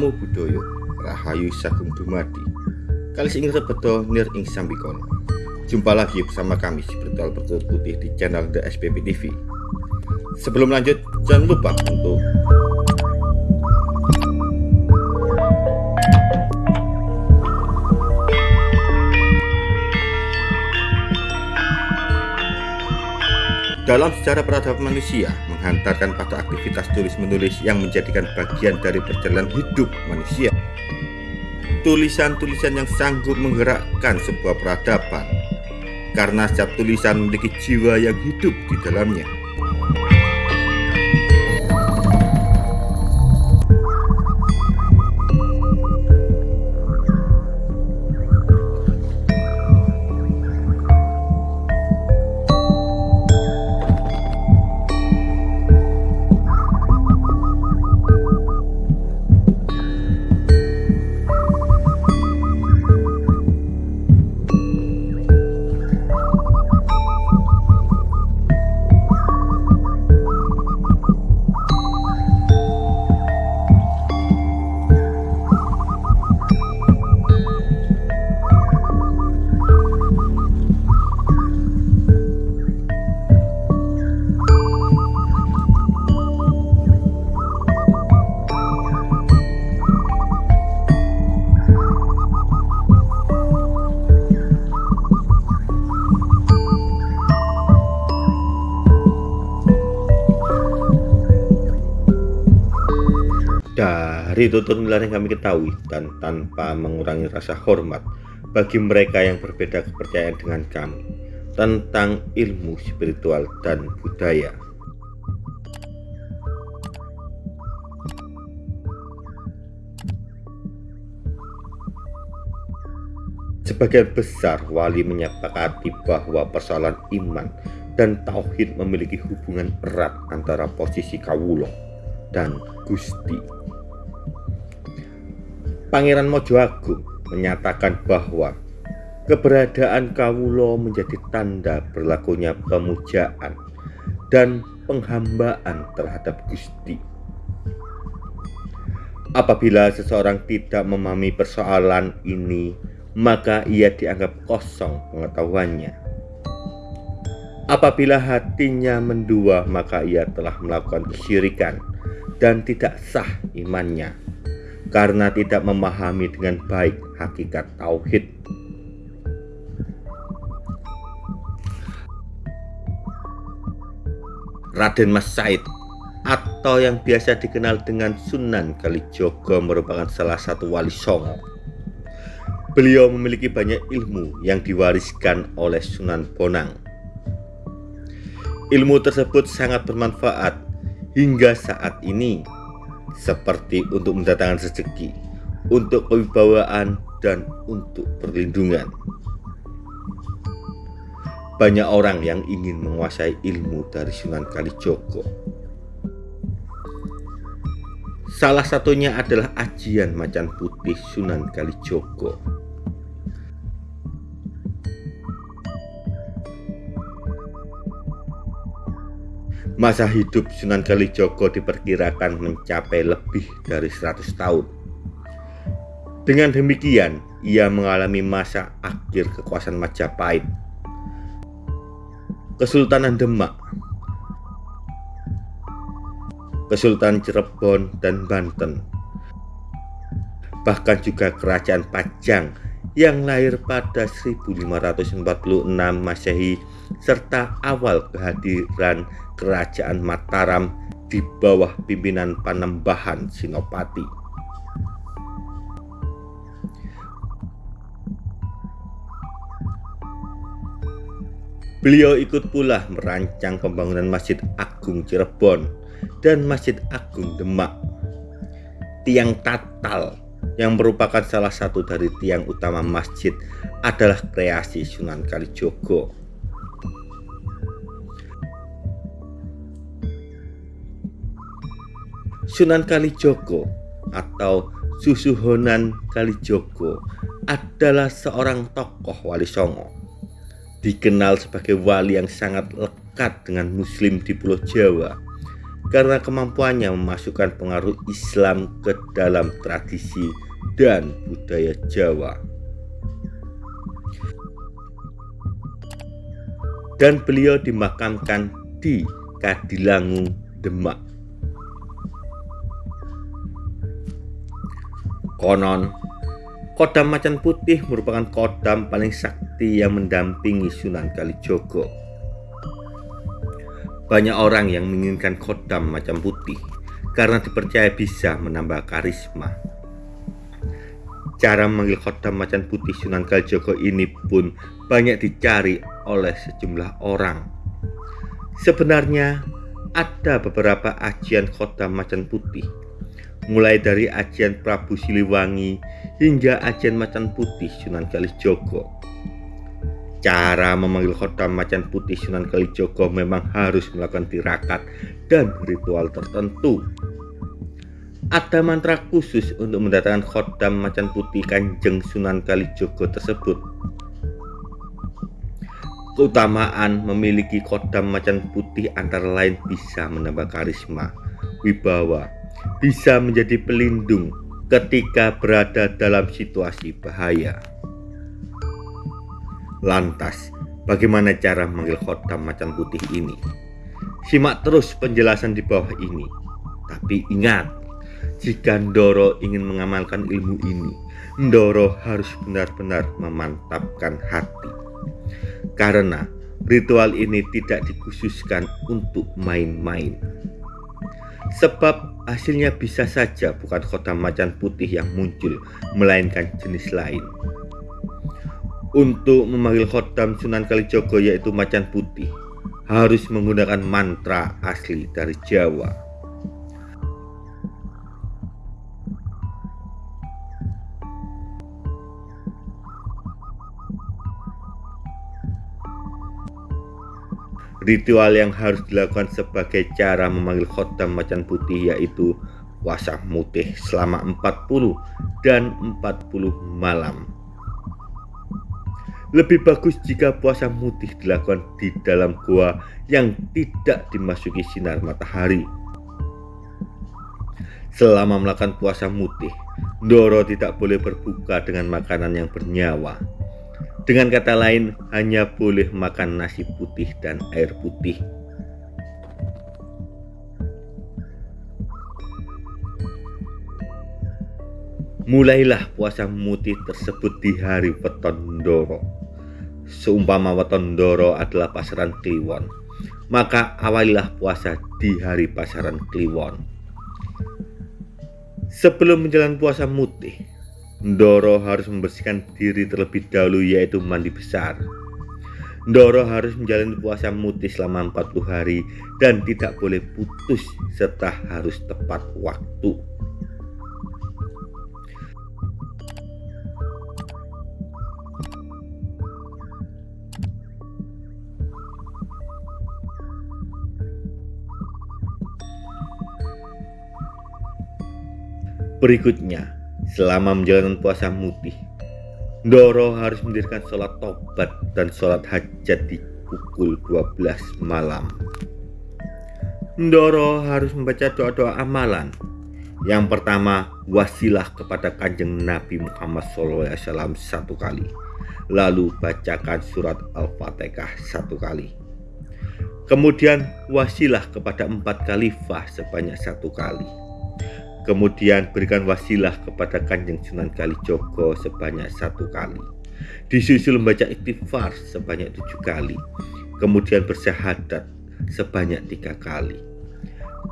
Namo Buddhaya Rahayu Sagung Dumadi. Kali ing rebeto nir ing sambikono Jumpa lagi bersama kami Spiritual Bertutur Putih di channel The SPP TV Sebelum lanjut jangan lupa untuk Dalam sejarah peradaban manusia, menghantarkan pada aktivitas tulis-menulis yang menjadikan bagian dari perjalanan hidup manusia. Tulisan-tulisan yang sanggup menggerakkan sebuah peradaban, karena setiap tulisan memiliki jiwa yang hidup di dalamnya. Dari tutur nilai yang kami ketahui dan tanpa mengurangi rasa hormat bagi mereka yang berbeda kepercayaan dengan kami tentang ilmu spiritual dan budaya. Sebagian besar wali menyepakati bahwa persoalan iman dan tauhid memiliki hubungan erat antara posisi kawulo dan Gusti. Pangeran Mojo Agung menyatakan bahwa keberadaan Kawulo menjadi tanda berlakunya pemujaan dan penghambaan terhadap Gusti. Apabila seseorang tidak memahami persoalan ini, maka ia dianggap kosong pengetahuannya. Apabila hatinya mendua, maka ia telah melakukan kesyirikan dan tidak sah imannya karena tidak memahami dengan baik hakikat tauhid. Raden Mas Said atau yang biasa dikenal dengan Sunan Kalijogo merupakan salah satu wali songo. Beliau memiliki banyak ilmu yang diwariskan oleh Sunan Bonang. Ilmu tersebut sangat bermanfaat hingga saat ini seperti untuk mendatangkan rezeki, untuk kewibawaan, dan untuk perlindungan. Banyak orang yang ingin menguasai ilmu dari Sunan Kalijogo. Salah satunya adalah ajian macan putih Sunan Kalijogo. Masa hidup Sunan Kalijogo diperkirakan mencapai lebih dari 100 tahun. Dengan demikian, ia mengalami masa akhir kekuasaan Majapahit. Kesultanan Demak, Kesultanan Cirebon dan Banten, bahkan juga Kerajaan Pajang yang lahir pada 1546 Masehi serta awal kehadiran Kerajaan Mataram di bawah pimpinan Panembahan Sinopati. Beliau ikut pula merancang pembangunan Masjid Agung Cirebon dan Masjid Agung Demak. Tiang Tatal yang merupakan salah satu dari tiang utama masjid adalah kreasi Sunan Kalijogo. Sunan Kalijogo atau Susuhonan Kalijogo adalah seorang tokoh wali songo. Dikenal sebagai wali yang sangat lekat dengan muslim di Pulau Jawa karena kemampuannya memasukkan pengaruh Islam ke dalam tradisi dan budaya Jawa. Dan beliau dimakamkan di Kadilangu, Demak. Konon, Kodam Macan Putih merupakan kodam paling sakti yang mendampingi Sunan Kalijogo. Banyak orang yang menginginkan kodam Macan Putih karena dipercaya bisa menambah karisma. Cara memanggil kodam Macan Putih Sunan Kalijogo ini pun banyak dicari oleh sejumlah orang. Sebenarnya ada beberapa ajian kodam Macan Putih mulai dari ajian Prabu Siliwangi hingga ajian Macan Putih Sunan Kalijogo. Cara memanggil khodam Macan Putih Sunan Kalijogo memang harus melakukan tirakat dan ritual tertentu. Ada mantra khusus untuk mendatangkan khodam Macan Putih Kanjeng Sunan Kalijogo tersebut. Keutamaan memiliki khodam Macan Putih antara lain bisa menambah karisma, wibawa, bisa menjadi pelindung ketika berada dalam situasi bahaya. Lantas, bagaimana cara memanggil khotam macan putih ini? Simak terus penjelasan di bawah ini. Tapi ingat, jika Ndoro ingin mengamalkan ilmu ini, Ndoro harus benar-benar memantapkan hati. Karena ritual ini tidak dikhususkan untuk main-main. Sebab hasilnya bisa saja bukan kota macan putih yang muncul, melainkan jenis lain. Untuk memanggil khotam Sunan Kalijogo yaitu macan putih, harus menggunakan mantra asli dari Jawa. Ritual yang harus dilakukan sebagai cara memanggil khotam macan putih yaitu puasa mutih selama 40 dan 40 malam. Lebih bagus jika puasa mutih dilakukan di dalam gua yang tidak dimasuki sinar matahari. Selama melakukan puasa mutih, Doro tidak boleh berbuka dengan makanan yang bernyawa dengan kata lain, hanya boleh makan nasi putih dan air putih. Mulailah puasa mutih tersebut di hari Weton Ndoro. Seumpama Weton Ndoro adalah pasaran Kliwon, maka awalilah puasa di hari pasaran Kliwon. Sebelum menjalankan puasa mutih, Ndoro harus membersihkan diri terlebih dahulu yaitu mandi besar. Ndoro harus menjalani puasa mutih selama 40 hari dan tidak boleh putus serta harus tepat waktu. Berikutnya, selama menjalankan puasa mutih. Doro harus mendirikan sholat tobat dan sholat hajat di pukul 12 malam. Doro harus membaca doa-doa amalan. Yang pertama, wasilah kepada kanjeng Nabi Muhammad SAW satu kali. Lalu bacakan surat Al-Fatihah satu kali. Kemudian wasilah kepada empat khalifah sebanyak satu kali Kemudian berikan wasilah kepada Kanjeng Sunan Kalijogo sebanyak satu kali. Disusul membaca istighfar sebanyak tujuh kali. Kemudian bersyahadat sebanyak tiga kali.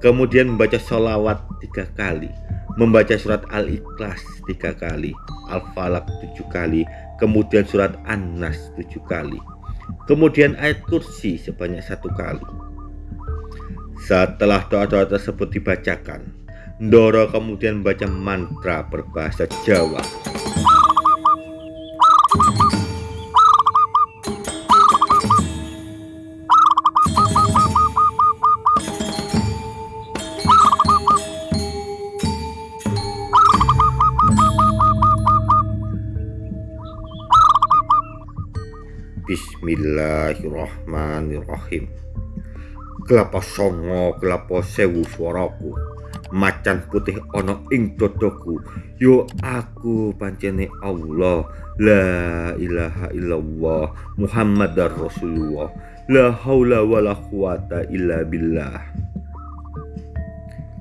Kemudian membaca sholawat tiga kali. Membaca surat Al-Ikhlas tiga kali. Al-Falaq tujuh kali. Kemudian surat An-Nas tujuh kali. Kemudian ayat kursi sebanyak satu kali. Setelah doa-doa tersebut dibacakan, Ndoro kemudian membaca mantra berbahasa Jawa. Bismillahirrahmanirrahim. kelapa songo kelapa sewu suaraku macan putih ono ing dodoku. Yo aku pancene Allah. La ilaha illallah Muhammadar Rasulullah. La haula wala quwata illa billah.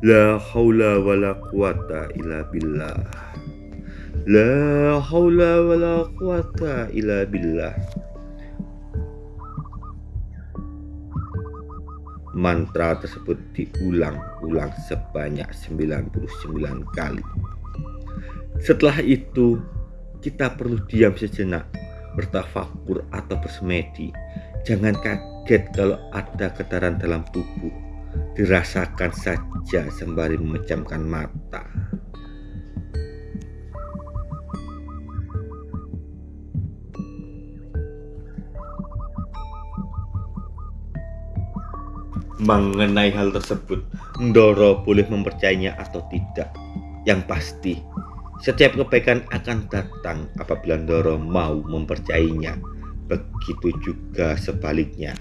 La haula wala quwata illa billah. La haula wala quwata illa billah mantra tersebut diulang-ulang sebanyak 99 kali. Setelah itu, kita perlu diam sejenak, bertafakur atau bersemedi. Jangan kaget kalau ada getaran dalam tubuh. Dirasakan saja sembari memejamkan mata. Mengenai hal tersebut, Ndoro boleh mempercayainya atau tidak. Yang pasti, setiap kebaikan akan datang apabila Ndoro mau mempercayainya. Begitu juga sebaliknya.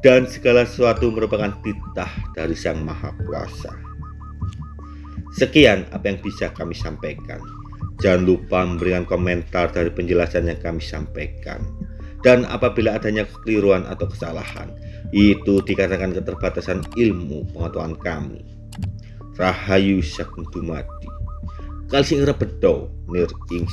Dan segala sesuatu merupakan titah dari Sang Maha Kuasa. Sekian apa yang bisa kami sampaikan. Jangan lupa memberikan komentar dari penjelasan yang kami sampaikan. Dan apabila adanya kekeliruan atau kesalahan, itu dikatakan keterbatasan ilmu pengetahuan kami. Rahayu sakuntumati. Kalsing rebedo nir ing.